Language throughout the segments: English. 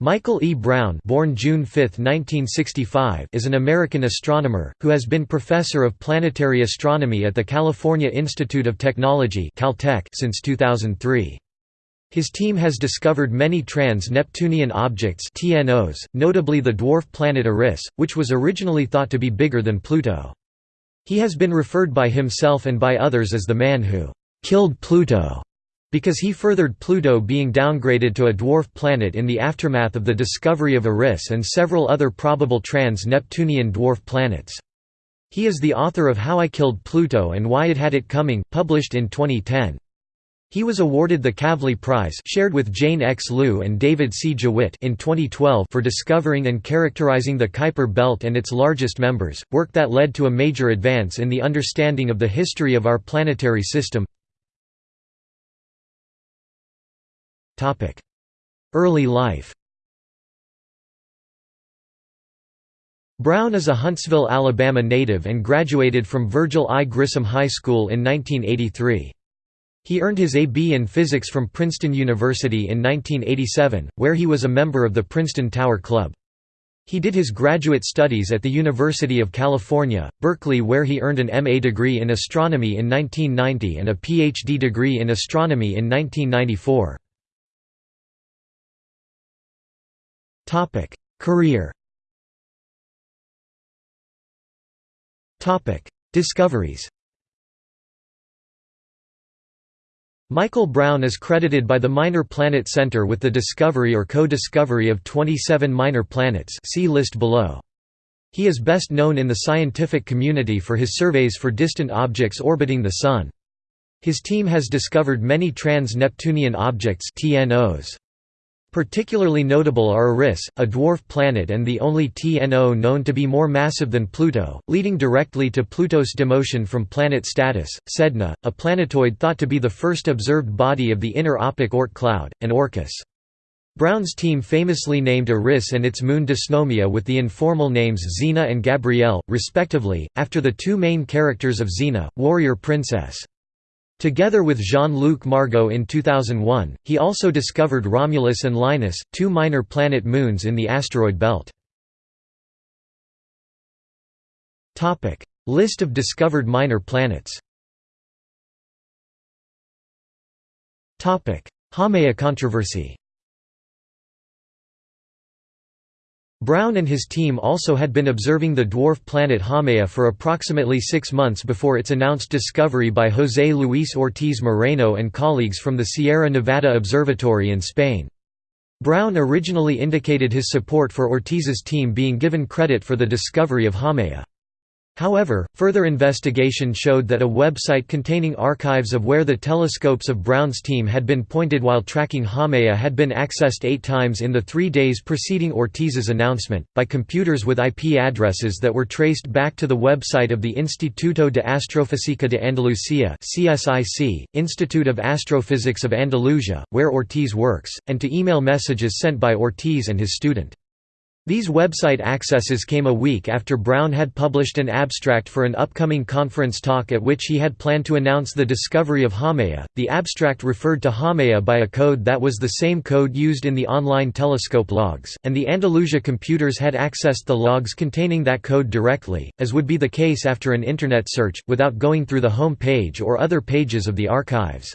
Michael E. Brown born June 5, 1965, is an American astronomer, who has been professor of planetary astronomy at the California Institute of Technology Caltech since 2003. His team has discovered many trans-Neptunian objects TNOs, notably the dwarf planet Eris, which was originally thought to be bigger than Pluto. He has been referred by himself and by others as the man who «killed Pluto» because he furthered Pluto being downgraded to a dwarf planet in the aftermath of the discovery of Eris and several other probable trans-Neptunian dwarf planets. He is the author of How I Killed Pluto and Why It Had It Coming, published in 2010. He was awarded the Kavli Prize shared with Jane X. Liu and David C. Jewitt in 2012 for discovering and characterizing the Kuiper belt and its largest members, work that led to a major advance in the understanding of the history of our planetary system. Early life Brown is a Huntsville, Alabama native and graduated from Virgil I. Grissom High School in 1983. He earned his A.B. in physics from Princeton University in 1987, where he was a member of the Princeton Tower Club. He did his graduate studies at the University of California, Berkeley where he earned an M.A. degree in astronomy in 1990 and a Ph.D. degree in astronomy in 1994. Topic: Career. Topic: Discoveries. Michael Brown is credited by the Minor Planet Center with the discovery or co-discovery of 27 minor planets see list below. He is best known in the scientific community for his surveys for distant objects orbiting the Sun. His team has discovered many trans-Neptunian objects TNOs. Particularly notable are Eris, a dwarf planet and the only TNO known to be more massive than Pluto, leading directly to Pluto's demotion from planet status, Sedna, a planetoid thought to be the first observed body of the inner Ophic Oort cloud, and Orcus. Brown's team famously named Eris and its moon Dysnomia with the informal names Xena and Gabrielle, respectively, after the two main characters of Xena, warrior princess. Together with Jean-Luc Margot in 2001, he also discovered Romulus and Linus, two minor planet moons in the asteroid belt. List of discovered minor planets. Haumea controversy Brown and his team also had been observing the dwarf planet Haumea for approximately six months before its announced discovery by José Luis Ortiz Moreno and colleagues from the Sierra Nevada Observatory in Spain. Brown originally indicated his support for Ortiz's team being given credit for the discovery of Haumea. However, further investigation showed that a website containing archives of where the telescopes of Brown's team had been pointed while tracking Haumea had been accessed eight times in the three days preceding Ortiz's announcement, by computers with IP addresses that were traced back to the website of the Instituto de Astrofísica de Andalucía CSIC, Institute of Astrophysics of Andalusia, where Ortiz works, and to email messages sent by Ortiz and his student. These website accesses came a week after Brown had published an abstract for an upcoming conference talk at which he had planned to announce the discovery of Haumea. The abstract referred to Haumea by a code that was the same code used in the online telescope logs, and the Andalusia computers had accessed the logs containing that code directly, as would be the case after an Internet search, without going through the home page or other pages of the archives.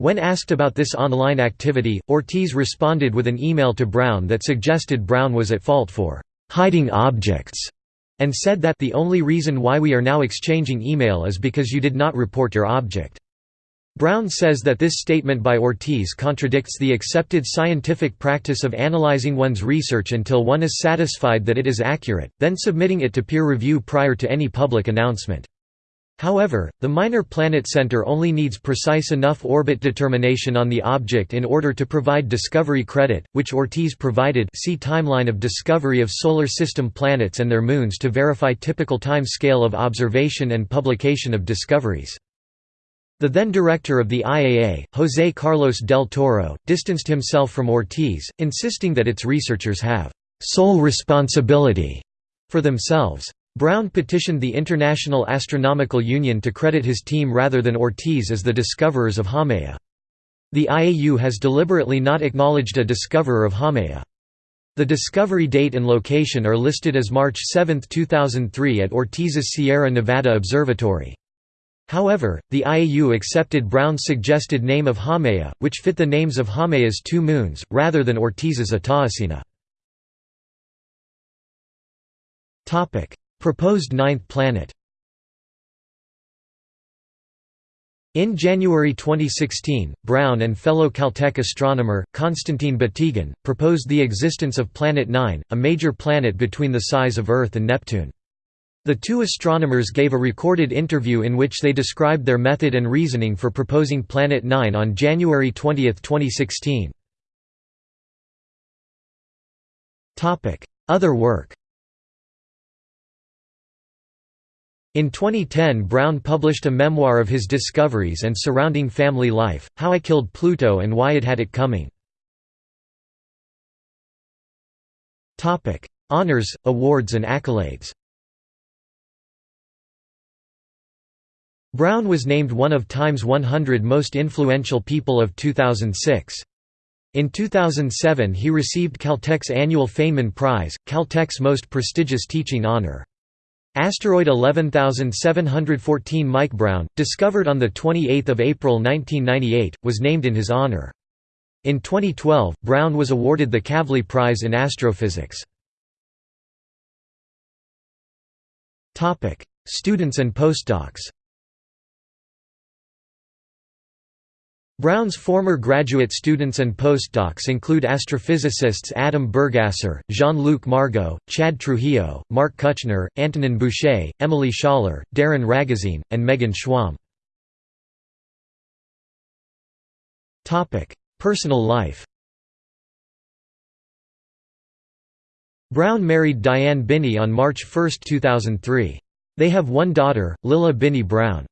When asked about this online activity, Ortiz responded with an email to Brown that suggested Brown was at fault for «hiding objects» and said that the only reason why we are now exchanging email is because you did not report your object. Brown says that this statement by Ortiz contradicts the accepted scientific practice of analyzing one's research until one is satisfied that it is accurate, then submitting it to peer review prior to any public announcement. However, the Minor Planet Center only needs precise enough orbit determination on the object in order to provide discovery credit, which Ortiz provided see Timeline of discovery of Solar System planets and their moons to verify typical time scale of observation and publication of discoveries. The then director of the IAA, José Carlos del Toro, distanced himself from Ortiz, insisting that its researchers have «sole responsibility» for themselves. Brown petitioned the International Astronomical Union to credit his team rather than Ortiz as the discoverers of Haumea. The IAU has deliberately not acknowledged a discoverer of Haumea. The discovery date and location are listed as March 7, 2003 at Ortiz's Sierra Nevada Observatory. However, the IAU accepted Brown's suggested name of Haumea, which fit the names of Haumea's two moons, rather than Ortiz's Ataecina. Proposed ninth planet In January 2016, Brown and fellow Caltech astronomer, Konstantin Batygin, proposed the existence of Planet 9, a major planet between the size of Earth and Neptune. The two astronomers gave a recorded interview in which they described their method and reasoning for proposing Planet 9 on January 20, 2016. Other work In 2010 Brown published a memoir of his discoveries and surrounding family life, How I Killed Pluto and Why It Had It Coming. Honours, awards and accolades Brown was named one of Time's 100 most influential people of 2006. In 2007 he received Caltech's annual Feynman Prize, Caltech's most prestigious teaching honor. Asteroid 11714 Mike Brown, discovered on 28 April 1998, was named in his honor. In 2012, Brown was awarded the Kavli Prize in Astrophysics. Students and postdocs Brown's former graduate students and postdocs include astrophysicists Adam Burgasser, Jean-Luc Margot, Chad Trujillo, Marc Kuchner, Antonin Bouchez, Emily Schaller, Darin Ragozzine, and Megan Schwamb. Personal life Brown married Diane Binney on March 1, 2003. They have one daughter, Lilla Binney Brown.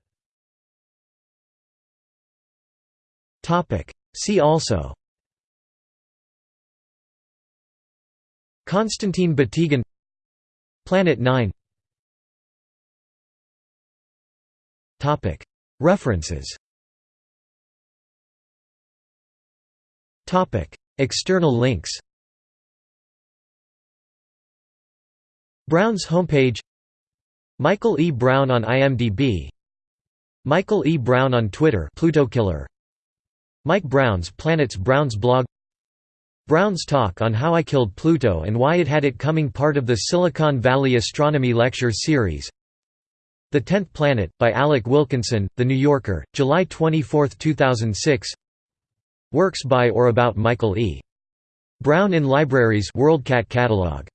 See also Konstantin Batygin Planet 9 References External links Brown's homepage Michael E. Brown on IMDb Michael E. Brown on Twitter Pluto Killer Mike Brown's Planets Brown's blog. Brown's talk on how I killed Pluto and why it had it coming part of the Silicon Valley Astronomy Lecture Series. The Tenth Planet, by Alec Wilkinson, The New Yorker, July 24, 2006 Works by or about Michael E. Brown in libraries WorldCat catalog